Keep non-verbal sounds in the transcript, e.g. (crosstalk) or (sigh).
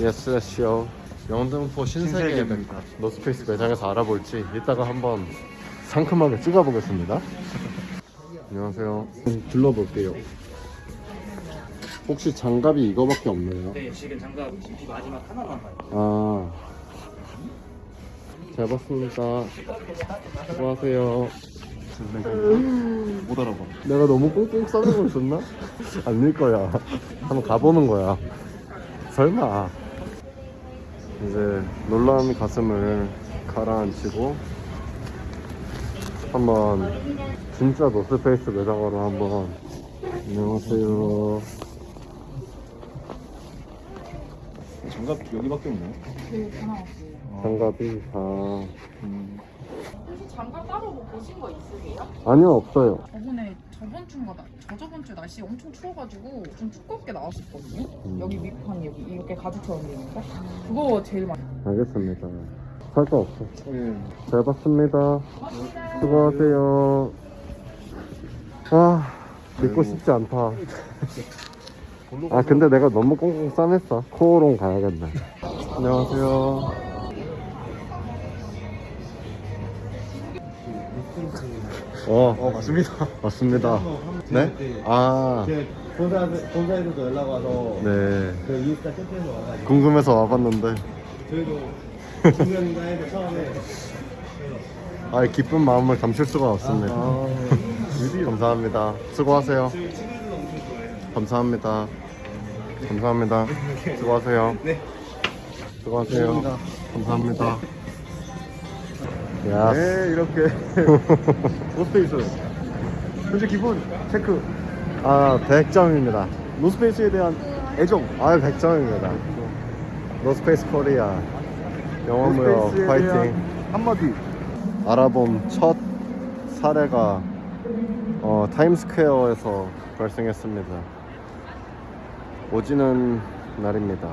예스쇼 영등포 신세계 신세계입니다. 노스페이스 매장에서 알아볼지 이따가 한번 상큼하게 찍어보겠습니다 안녕하세요 둘러볼게요 혹시 장갑이 이거밖에 없나요? 네, 지금 장갑 GP 마지막 하나만 봐요. 아, 잘 봤습니다. 수고하세요. 못 알아봐. 내가 너무 꽁꽁 싸는 걸 줬나? 아닐 거야. 한번 가보는 거야. 설마. 이제 놀라움이 가슴을 가라앉히고 한번 진짜 노스페이스 매장으로 한번 안녕하세요. 장갑 여기밖에 없네. 다 나왔어요. 장갑이 아 음. 장갑 따로 뭐 보신 거 있으세요? 아니요 없어요. 저번에 저번 주인가 나- 저저번 주에 날씨 엄청 추워가지고 좀 두껍게 나왔었거든요. 여기 밑판이 여기 이렇게 가죽처럼 돼 있는 거. 그거 제일 많이. 알겠습니다. 살 거 없어. 예. 잘 봤습니다. 수고하세요. 아, 믿고 싶지 않다. (laughs) 아, 근데 내가 너무 꽁꽁 싸맸어. 코오롱 가야겠네. 안녕하세요. 어, 어 맞습니다. 맞습니다. 네? 아, 그 본사 본사에서도 연락 와서 네. 그 인스타 캠페인으로 와가지고 궁금해서 와봤는데, 저희도 (laughs) 해서 처음에 아, 기쁜 마음을 감출 수가 없습니다. (laughs) 감사합니다. 수고하세요. 감사합니다. 감사합니다. 수고하세요. 네. 수고하세요. 감사합니다. 야, 네 이렇게 (laughs) 노스페이스 현재 기본 체크 아, 100점입니다. 노스페이스에 대한 애정 아, 100점입니다. 노스페이스 코리아. 영원무역 노스페이스에 파이팅. 한마디 알아본 첫 사례가 어, 타임스퀘어에서 발생했습니다. 오지는 날입니다.